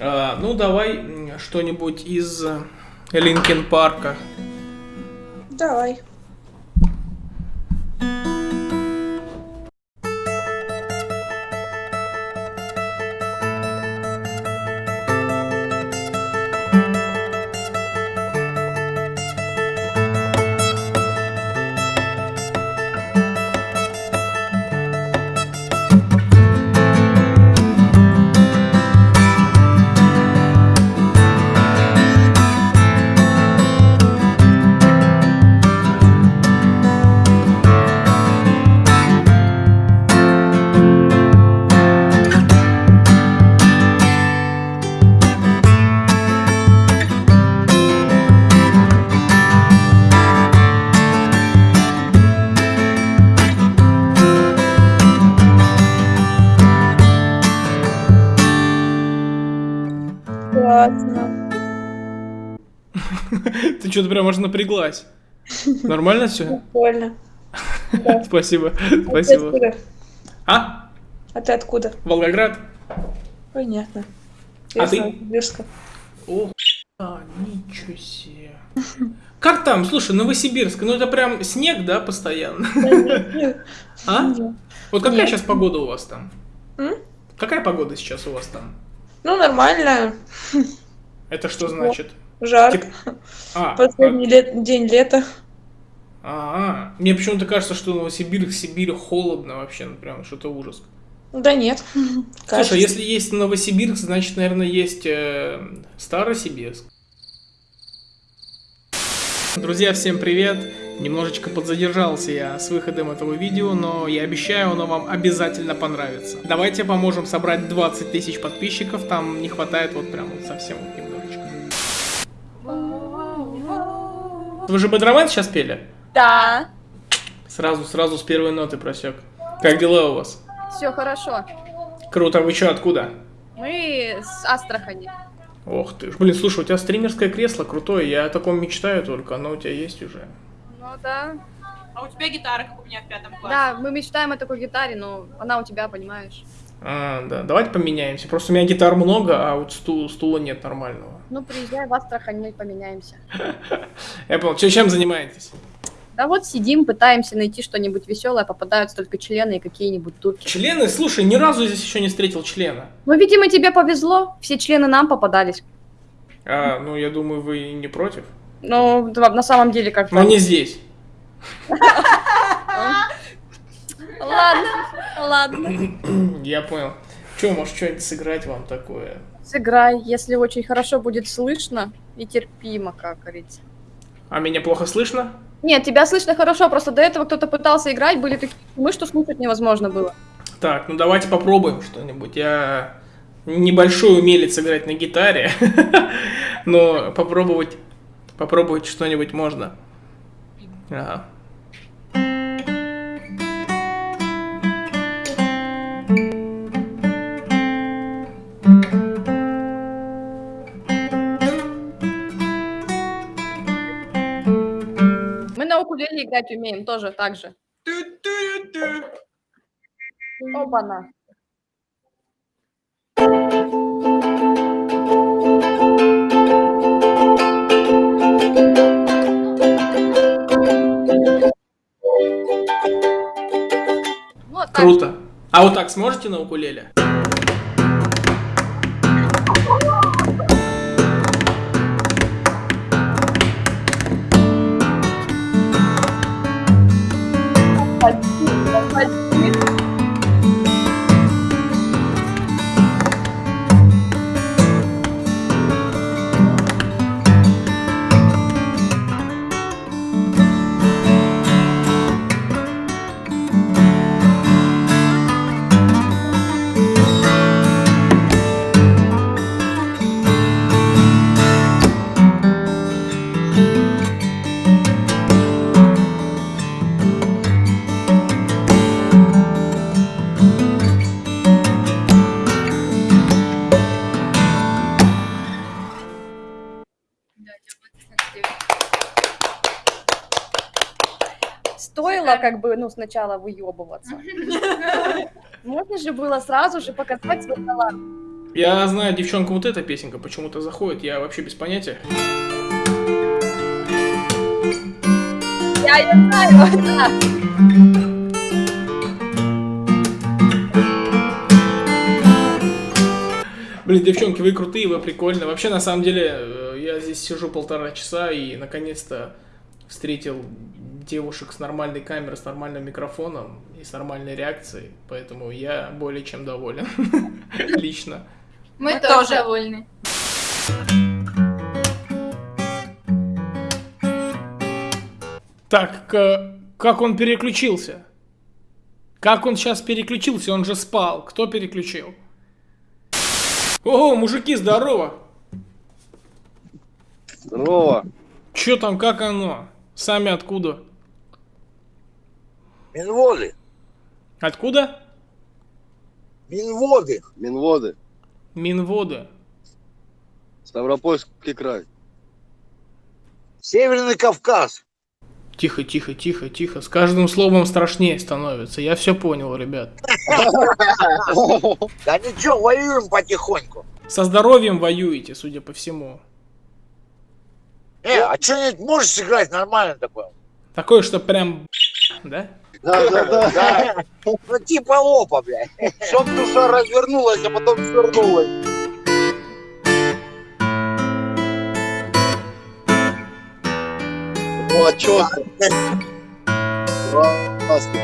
А, ну, давай что-нибудь из э, Линкен Парка. Давай. Что-то прям аж напряглась. Нормально все? Прикольно. Спасибо. А Спасибо. А? А ты откуда? Волгоград? Понятно. А ты? О, ничего себе. Как там? Слушай, Новосибирск, ну это прям снег, да, постоянно? А? Вот какая сейчас погода у вас там? Какая погода сейчас у вас там? Ну, нормально. Это что значит? Жарко. А, Последний лет- день лета. а, а. мне почему-то кажется, что Новосибирск, Сибирь холодно вообще, ну прям что-то ужас. Да нет. Кажется. Слушай, если есть Новосибирск, значит, наверное, есть э, Старосибирск. Друзья, всем привет! Немножечко подзадержался я с выходом этого видео, но я обещаю, оно вам обязательно понравится. Давайте поможем собрать 20 тысяч подписчиков, там не хватает вот прям вот совсем вот немножечко. Вы же Бодроман сейчас пели? Да, Сразу, сразу с первой ноты просек. Как дела у вас? все хорошо. Круто, вы что, откуда? Мы с Астрахани. Ох ты ж. Блин, слушай, у тебя стримерское кресло крутое, я о таком мечтаю только, оно у тебя есть уже. Ну да. А у тебя гитара, как у меня в пятом классе. Да, мы мечтаем о такой гитаре, но она у тебя, понимаешь. А, да, давайте поменяемся. Просто у меня гитар много, а вот стул, стула нет нормального. Ну, приезжай в Астрахань, мы поменяемся. Понял. Чё, чем занимаетесь? Да вот сидим, пытаемся найти что-нибудь веселое, попадаются только члены и какие-нибудь турки. Члены? Слушай, ни разу здесь еще не встретил члена. Ну, видимо, тебе повезло, все члены нам попадались. А, ну, я думаю, вы не против. Ну, на самом деле как-то... Но не здесь. Ладно, ладно. Я понял. Че, может, что-нибудь сыграть вам такое? Сыграй, если очень хорошо будет слышно и терпимо, как говорится. А меня плохо слышно? Нет, тебя слышно хорошо, просто до этого кто-то пытался играть, были такие шумы, что слушать невозможно было. Так, ну давайте попробуем что-нибудь. Я небольшой умелец играть на гитаре, но попробовать, попробовать что-нибудь можно. Ага. Укулеле играть умеем тоже так же. Опа-на. Вот. Круто. А вот так сможете на укулеле? Стоило как бы, ну, сначала выебываться. Можно же было сразу же показать свой талант. Я знаю, девчонка, вот эта песенка почему-то заходит, я вообще без понятия. Я ее знаю, да. Блин, девчонки, вы крутые, вы прикольные. Вообще, на самом деле, э, я здесь сижу полтора часа и, наконец-то, встретил девушек с нормальной камерой, с нормальным микрофоном и с нормальной реакцией. Поэтому я более чем доволен. Лично. Мы, тоже тоже. довольны. Так, к- как он переключился? Как он сейчас переключился? Он же спал. Кто переключил? О, мужики, здорово! Здорово. Чё там, как оно? Сами откуда? Минводы. Откуда? Минводы. Минводы. Минводы. Ставропольский край. Северный Кавказ. Тихо, тихо, тихо, тихо. С каждым словом страшнее становится. Я все понял, ребят. Да ничего, воюем потихоньку. Со здоровьем воюете, судя по всему. Э, а что-нибудь можешь сыграть нормально такое? Такое, что прям... Да? Да, да, да. Да. Ну типа лопа, блядь. Чтоб душа развернулась, а потом свернулась. О, четко. Классно.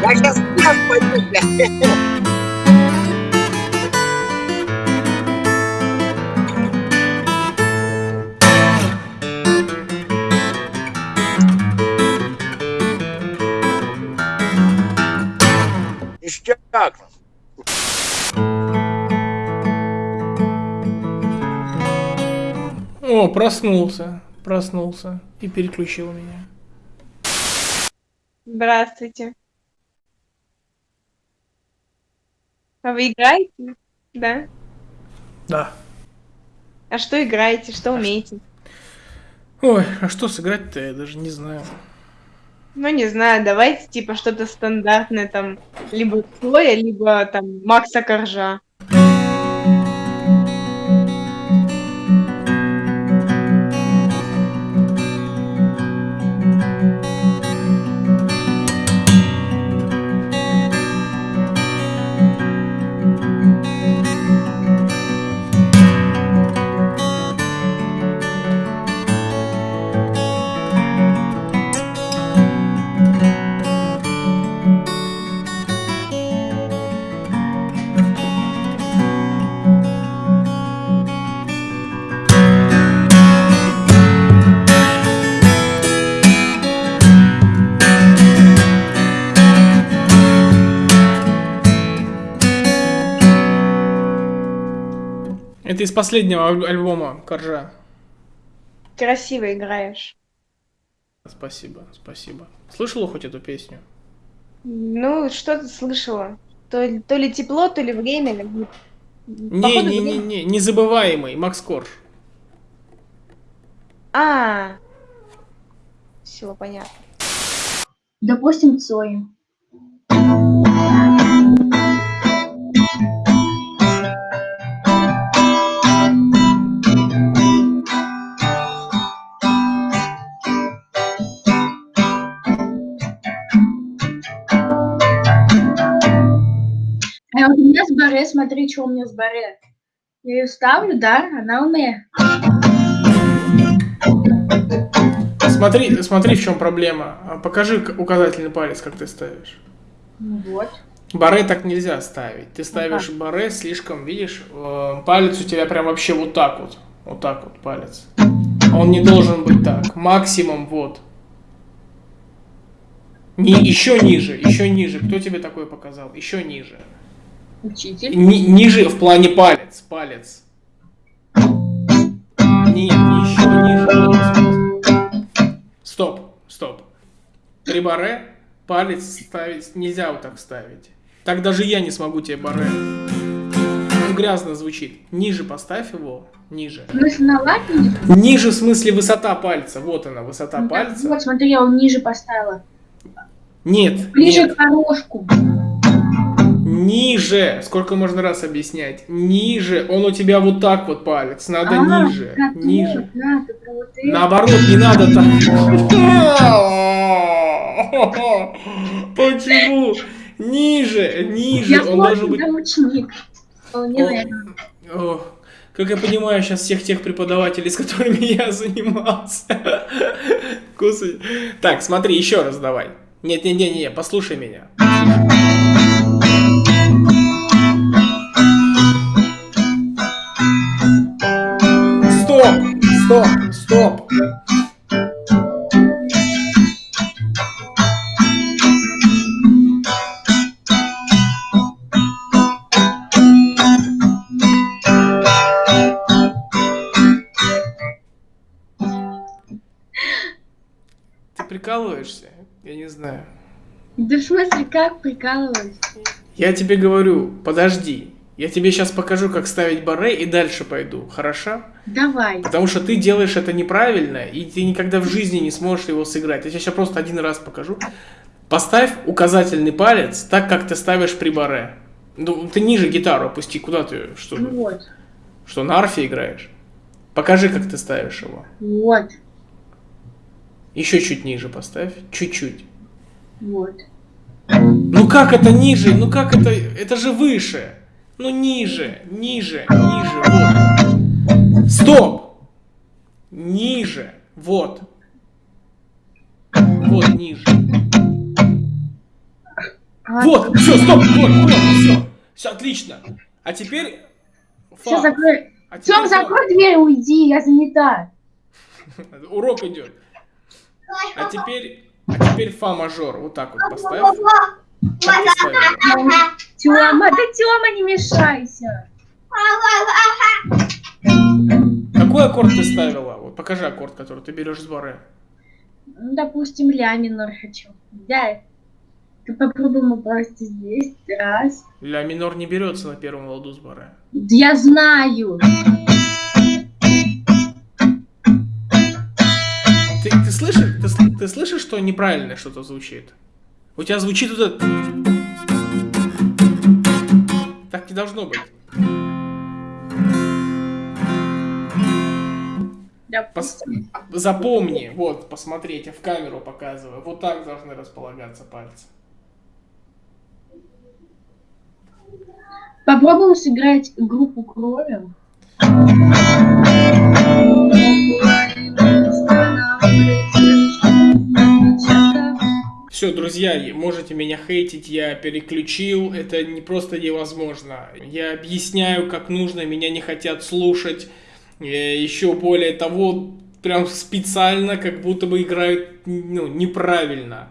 Я сейчас пойду, блядь. Ништяк. О, проснулся. Проснулся. И переключил меня. Здравствуйте. А вы играете? Да? Да. А что играете? Что умеете? Ой, а что сыграть-то, я даже не знаю. Ну, не знаю, давайте типа что-то стандартное, там, либо Цоя, либо там Макса Коржа. Это из последнего аль- альбома Коржа. Красиво играешь. Спасибо, спасибо. Слышала хоть эту песню? Ну, что ты слышала? То, ли- то ли тепло, то ли время. как бы. Не, Походу, не, не, время. не, незабываемый, Макс Корж. А, все понятно. Допустим, Цоя. Баре, смотри, что у меня с баре. Я ее ставлю, да, она у меня. Смотри, смотри, в чем проблема. А, Покажи указательный палец, как ты ставишь. Ну вот. Баре так нельзя ставить. Ты ставишь баре слишком, видишь, э, палец у тебя прям вообще вот так вот. Вот так вот палец. Он не должен быть так. Максимум вот. Не, еще ниже, еще ниже. Кто тебе такое показал? Еще ниже. Учитель. Ни- ниже в плане палец. Палец. Нет, еще ниже. Стоп, стоп. При баре палец ставить нельзя вот так ставить. Так даже я не смогу тебе баре. грязно звучит. Ниже поставь его. Ниже. В смысле, на латнике? Ниже в смысле высота пальца. Вот она, высота Ну, пальца. Вот, смотри, я его ниже поставила. Нет, Ближе нет. к дорожку. Ниже. Сколько можно раз объяснять? Ниже. Он у тебя вот так вот палец. Надо А, ниже. как Ниже. вот, да, вот это. Наоборот, не надо так. Почему? Ниже, ниже. Я Он должен быть... Вполне о, Как я понимаю сейчас всех тех преподавателей, с которыми я занимался. Кусай. Так, смотри, еще раз давай. Нет, нет, нет, нет, послушай меня. Стоп! Стоп! Ты прикалываешься? Я не знаю. Да в смысле, как прикалываюсь? Я тебе говорю, подожди. Я тебе сейчас покажу, как ставить баре и дальше пойду, хорошо? Давай. Потому что ты делаешь это неправильно, и ты никогда в жизни не сможешь его сыграть. Я тебе сейчас просто один раз покажу. Поставь указательный палец так, как ты ставишь при баре. Ну, ты ниже гитару опусти, куда ты, что, Ну вот. что на арфе играешь? Покажи, как ты ставишь его. Вот. Еще чуть ниже поставь, чуть-чуть. Вот. Ну как это ниже? Ну как это? Это же выше. Ну ниже, ниже, ниже, вот. Стоп! Ниже, вот. Вот ниже. Вот, все, стоп, вот, вот, все. Все, отлично. А теперь... Все, закрой. А теперь Тём, закрой дверь, уйди, я занята. Урок идет. А теперь... А теперь фа мажор. Вот так вот поставь. Тёма, да Тёма, не мешайся. Какой аккорд ты ставила? Вот покажи аккорд, который ты берешь с баре. Ну, допустим, ля минор хочу. Да. Ты попробуем просто здесь. Раз. Ля минор не берется на первом ладу с баре. Да я знаю. Ты, ты слышишь, ты, ты слышишь, что неправильно что-то звучит? У тебя звучит вот это... Так не должно быть. Пос- Запомни, вот, посмотреть, я в камеру показываю. Вот так должны располагаться пальцы. Попробуем сыграть группу крови. Все, друзья, можете меня хейтить, я переключил, это не просто невозможно. Я объясняю, как нужно, меня не хотят слушать. Еще более того, прям специально, как будто бы играют ну, неправильно.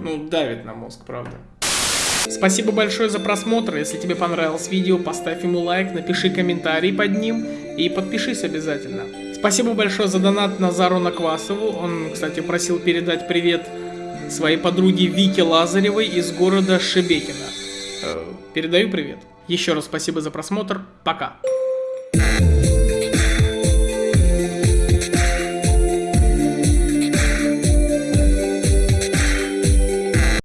Ну, давит на мозг, правда. Спасибо большое за просмотр. Если тебе понравилось видео, поставь ему лайк, напиши комментарий под ним и подпишись обязательно. Спасибо большое за донат Назару Наквасову. Он, кстати, просил передать привет своей подруге Вике Лазаревой из города Шебекино. Э, Передаю привет. Еще раз спасибо за просмотр. Пока.